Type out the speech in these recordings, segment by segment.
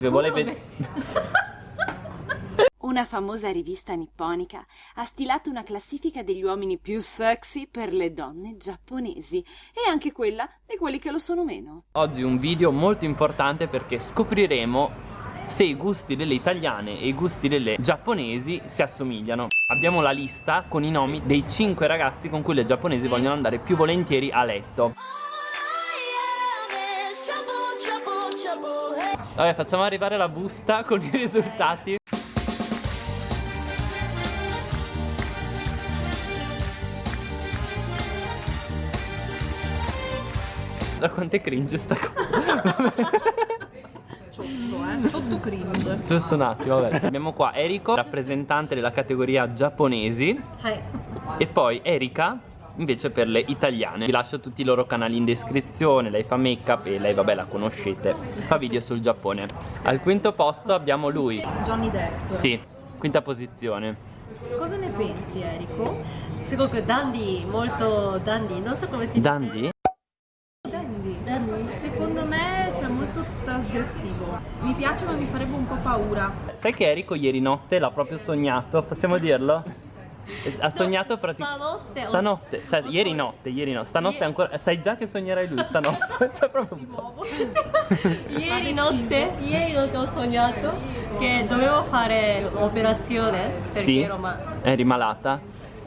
Che vuole vedere... Una famosa rivista nipponica ha stilato una classifica degli uomini più sexy per le donne giapponesi e anche quella di quelli che lo sono meno. Oggi un video molto importante perché scopriremo se i gusti delle italiane e i gusti delle giapponesi si assomigliano. Abbiamo la lista con i nomi dei 5 ragazzi con cui le giapponesi vogliono andare più volentieri a letto. Vabbè, facciamo arrivare la busta con i risultati. Da quanto è cringe sta cosa? Ciotto, eh. Ciotto cringe. Giusto un attimo, vabbè. Abbiamo qua Eriko, rappresentante della categoria giapponesi. E poi Erika, invece per le italiane. Vi lascio tutti i loro canali in descrizione lei fa make up e lei vabbè la conoscete. Fa video sul Giappone. Al quinto posto abbiamo lui. Johnny Depp. Sì quinta posizione. Cosa ne pensi Eriko? Secondo dandy, molto dandy, non so come si dice. Dandy? Dandy, dandy. secondo me cioè molto trasgressivo. Mi piace ma mi farebbe un po' paura. Sai che Eriko ieri notte l'ha proprio sognato, possiamo dirlo? Ha sognato praticamente Stanotte. Stanotte, sai, ieri notte, ieri no, stanotte ancora, sai già che sognerai lui stanotte, cioè proprio un po'. Ieri notte, ieri notte ho sognato che dovevo fare l'operazione perché Sì, ero ma eri malata?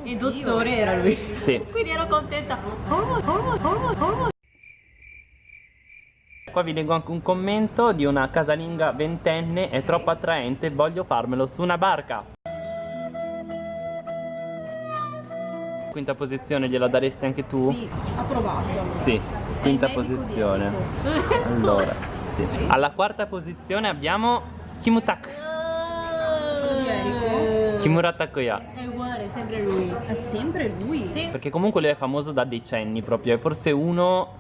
il dottore era lui. Sì. Quindi ero contenta. Oh, oh, oh, oh. Qua vi leggo anche un commento di una casalinga ventenne, è troppo attraente, voglio farmelo su una barca. Quinta posizione gliela daresti anche tu? Sì, approvato. Sì, quinta posizione. Allora, sì. Alla quarta posizione abbiamo Kimutak. Eriko? Kimura Takuya. È uguale, sempre lui. È sempre lui. Sì. Perché comunque lui è famoso da decenni proprio, è forse uno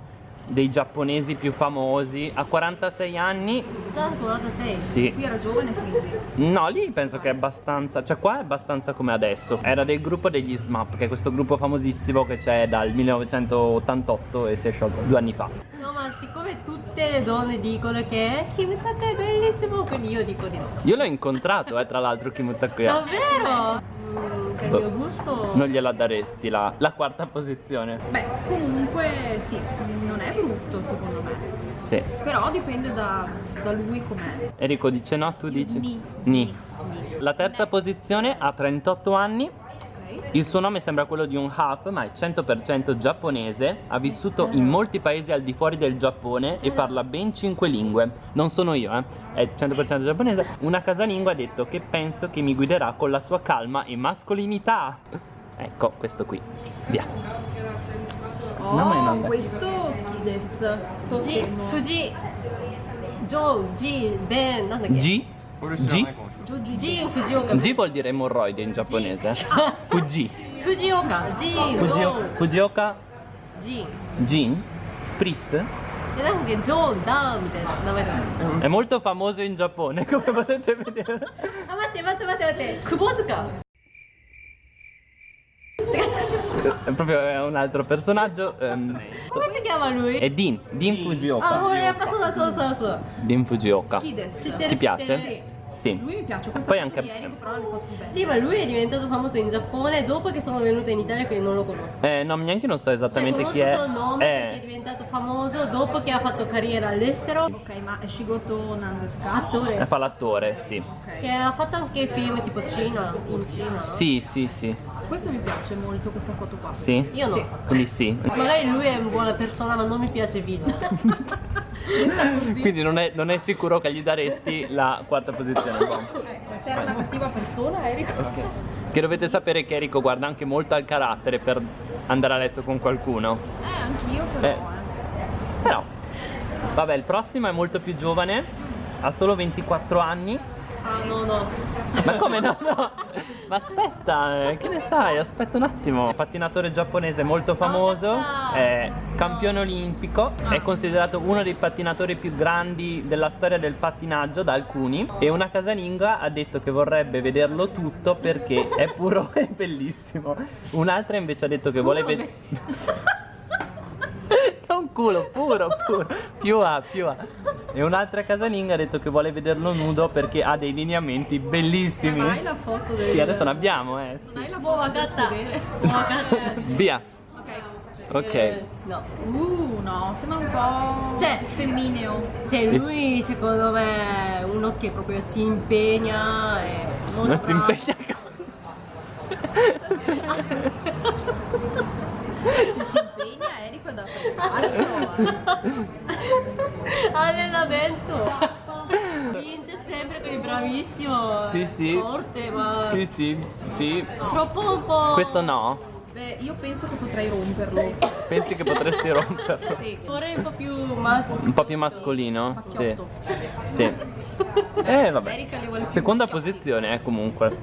dei giapponesi più famosi. Ha 46 anni. Già 46. Sì. Qui era giovane quindi. No, lì penso che è abbastanza, cioè qua è abbastanza come adesso. Era del gruppo degli SMAP, che è questo gruppo famosissimo che c'è dal 1988 e si è sciolto due anni fa. No, ma siccome tutte le donne dicono che Kim Taka è bellissimo, quindi io dico di no. Io l'ho incontrato, eh, tra l'altro, Kim Takuya. Davvero? Per il mio gusto. Non gliela daresti la, la quarta posizione? Beh, comunque sì, non è brutto secondo me. Sì. Però dipende da, da lui com'è. Enrico dice no, tu dici? Ni. Sni. La terza posizione ha 38 anni. Il suo nome sembra quello di un half ma è 100% giapponese, ha vissuto in molti paesi al di fuori del Giappone e parla ben 5 lingue. Non sono io, eh, è 100% giapponese. Una casalinga ha detto che penso che mi guiderà con la sua calma e mascolinità. Ecco, questo qui. Via. Oh, no, questo Skides. Fuji, Fuji, Joe, G, Ben, G? G? G Fujioka. G vuol dire emorroide in giapponese. Fuji. Fujioka. G. Fujioka. G. Gin. Spritz. È molto famoso in Giappone, come potete vedere. Ah, ma matte, matte, matte. Kubozuka è proprio un altro personaggio. Ehm, Come si chiama lui? È Dean, Dean Fujioka. Ah, volevo passare solo solo solo. Dean Fujioka. Ti piace? Sì. Sì. Lui mi piace, questa Poi anche... di Eric però l'ho fatto bene. Sì, ma lui è diventato famoso in Giappone dopo che sono venuta in Italia quindi non lo conosco. Eh, no, neanche non so esattamente cioè, chi è. Non conosco solo il nome eh. perché è diventato famoso dopo che ha fatto carriera all'estero. Ok, ma è Shigoto Nando Attore. Fa l'attore, sì. Okay. Che ha fatto anche film tipo Cina, in Cina. Sì, sì, sì. Questo mi piace molto, questa foto qua. Sì? Io no. Sì. Quindi sì. Magari lui è una buona persona, ma non mi piace il viso. Quindi non è, non è sicuro che gli daresti la quarta posizione. Questa era una cattiva persona, Eriko. Che dovete sapere che Enrico guarda anche molto al carattere per andare a letto con qualcuno. Eh, anch'io però, Eh. eh. Però, vabbè, il prossimo è molto più giovane, ha solo 24 anni. Ah, no, no. Ma come no? no? Ma aspetta, eh, che ne sai? Aspetta un attimo. Pattinatore giapponese molto famoso, dai. è campione olimpico, è considerato uno dei pattinatori più grandi della storia del pattinaggio da alcuni e una casalinga ha detto che vorrebbe vederlo tutto perché è puro e bellissimo. Un'altra invece ha detto che vuole vedere... Non culo, puro, puro, più A, più A. E un'altra casalinga ha detto che vuole vederlo nudo perché ha dei lineamenti bellissimi. Ma hai la foto del... Sì, adesso ne abbiamo, eh. Non hai la foto del. Via. Ok. Ok. Eh, no. Uh, no, sembra un po' Cioè- femmineo. Cioè lui secondo me è uno che proprio si impegna e non, Non si impegna impegna Enrico è da eh. Allenamento Vince sempre con il bravissimo Sì, sì. Forte ma Sì, sì, sì. Troppo un po' Questo no. Beh, io penso che potrei romperlo. Pensi che potresti romperlo? Sì. Vorrei un po' più mas Un po' più mascolino? Sì. Maschiotto. Sì. Eh, vabbè. Seconda posizione, eh, comunque.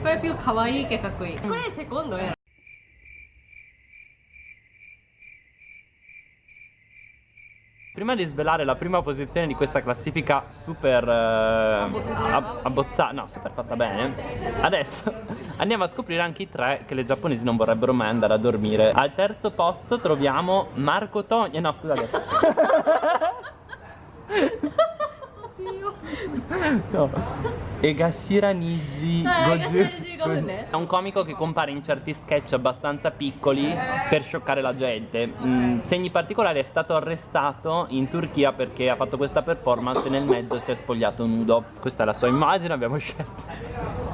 Quello è più kawaii che kakui Quello è il secondo era Prima di svelare la prima posizione di questa classifica super eh, ab- abbozzata, no, super fatta bene, adesso andiamo a scoprire anche i tre che le giapponesi non vorrebbero mai andare a dormire. Al terzo posto troviamo Marco Togni, eh, no scusate. No. Egashira Niji Eh, Goju- Egashira Niji Goju. È un comico che compare in certi sketch abbastanza piccoli per scioccare la gente. Mm, segni particolari è stato arrestato in Turchia perché ha fatto questa performance e nel mezzo si è spogliato nudo. Questa è la sua immagine, abbiamo scelto.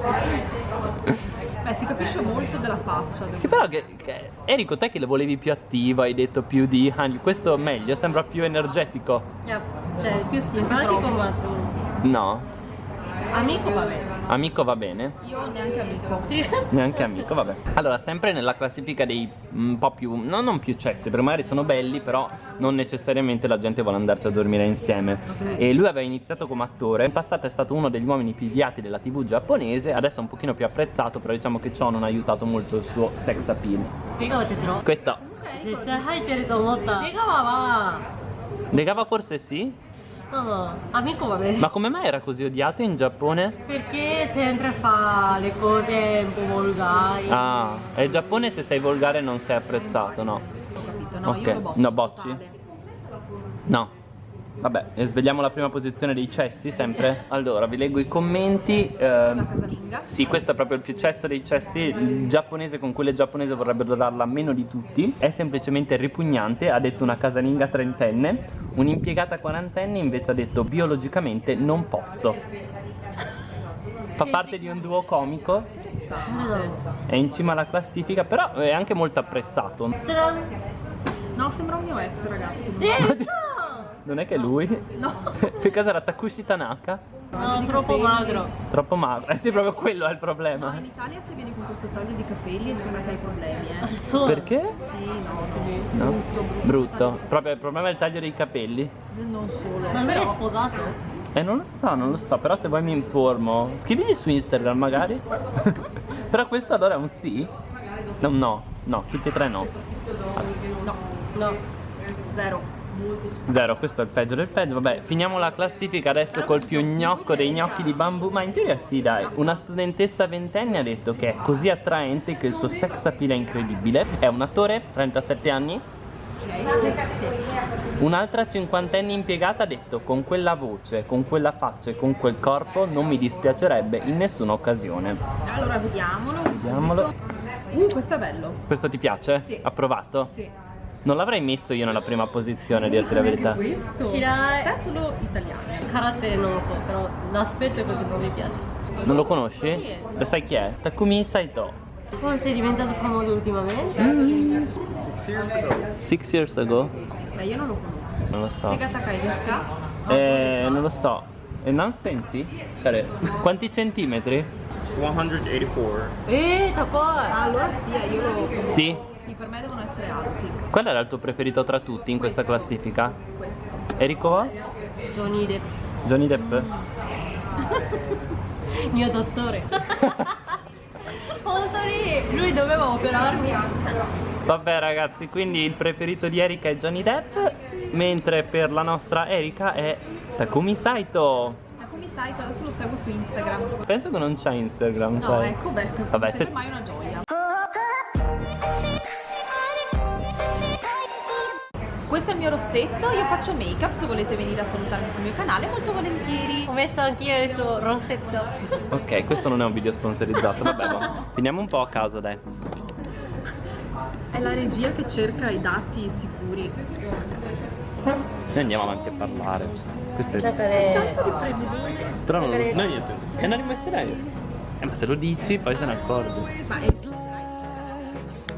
Beh, si capisce molto della faccia. Che però che, che- Enrico, te che lo volevi più attivo, hai detto più di Hanyu, questo meglio, sembra più energetico. Yeah, Cioè più simpatico ma No, Amico va bene. Amico va bene? Io neanche amico. neanche amico, vabbè. Allora, sempre nella classifica dei un po' più, no, non più cessi, perché magari sono belli, però non necessariamente la gente vuole andarci a dormire insieme. Okay. E lui aveva iniziato come attore, in passato è stato uno degli uomini più viati della tv giapponese, adesso è un pochino più apprezzato, però diciamo che ciò non ha aiutato molto il suo sex appeal. Questo. Degava forse sì? No amico va bene Ma come mai era così odiato in Giappone? perché sempre fa le cose un po' volgari Ah, è il Giappone se sei volgare non sei apprezzato, no? Ho capito, no, Ok. io lo boccio. No, bocci? totale. No. Vabbè, eh, svegliamo la prima posizione dei cessi sempre. Allora, vi leggo i commenti. Eh, sì, questo è proprio il più cesso dei cessi. Il giapponese con cui le giapponese vorrebbero darla meno di tutti. È semplicemente ripugnante, ha detto una casalinga trentenne. Un'impiegata quarantenne invece ha detto biologicamente non posso. Fa parte di un duo comico. È in cima alla classifica, però è anche molto apprezzato. No, sembra un mio ex, ragazzi. non- eh è che lui? No. Per caso era Takushi Tanaka? no troppo magro Troppo magro. Eh sì, proprio quello è il No, problema. in Italia se vieni con questo taglio di capelli sembra che hai problemi, eh. so Perché? Sì, no, No? brutto, brutto. Brutto. Proprio il problema è il taglio dei capelli. Non solo. ma lui è sposato? Eh, non lo so, non lo so, però se vuoi mi informo. Scrivigli su Instagram magari. però questo allora è un sì? No, no, no, tutti e tre no. No, no zero. Zero, questo è il peggio del peggio. Vabbè, finiamo la classifica adesso col più gnocco dei gnocchi di bambù. Ma in teoria sì, dai. Una studentessa ventenne ha detto che è così attraente che il suo sex appeal è incredibile. È un attore, 37 anni. Un'altra cinquantenne impiegata ha detto con quella voce, con quella faccia e con quel corpo non mi dispiacerebbe in nessuna occasione. Allora vediamolo. Vediamolo. Uh, questo è bello. Questo ti piace? Sì. Approvato? Sì. Non l'avrei messo io nella prima posizione, a dirti la verità. Questo. Kirai. Te solo italiani. carattere non lo so però l'aspetto è così non mi piace Non lo conosci? Lo sai chi è? Takumi Saito. forse è diventato famoso ultimamente Mm. Six years ago? Beh, io non lo conosco. Non lo so. Eh, non lo so. E non senti? Care, Quanti centimetri? 184. eh takoi Ah, allora sì, io lo conosco. Sì. Sì, per me devono essere alti. Qual era il tuo preferito tra tutti in questa classifica? Questo. Enrico? Johnny Depp Johnny Depp? mio dottore Hontori, lui doveva operarmi Vabbè ragazzi, quindi il preferito di Erika è Johnny Depp, mentre per la nostra Erika è Takumi Saito. Takumi Saito, adesso lo seguo su Instagram. Penso che non c'ha Instagram, No, sai? ecco, beh, Vabbè, se- mai una gioia. Questo è il mio rossetto, io faccio make up, se volete venire a salutarmi sul mio canale, molto volentieri. Ho messo anch'io il suo rossetto. Ok, questo non è un video sponsorizzato, vabbè, ma finiamo un po' a caso, dai. È la regia che cerca i dati sicuri. Noi andiamo avanti a parlare. Questo è... Giocare. Però non, non niente. E non li metterei. Eh, ma se lo dici, poi se ne è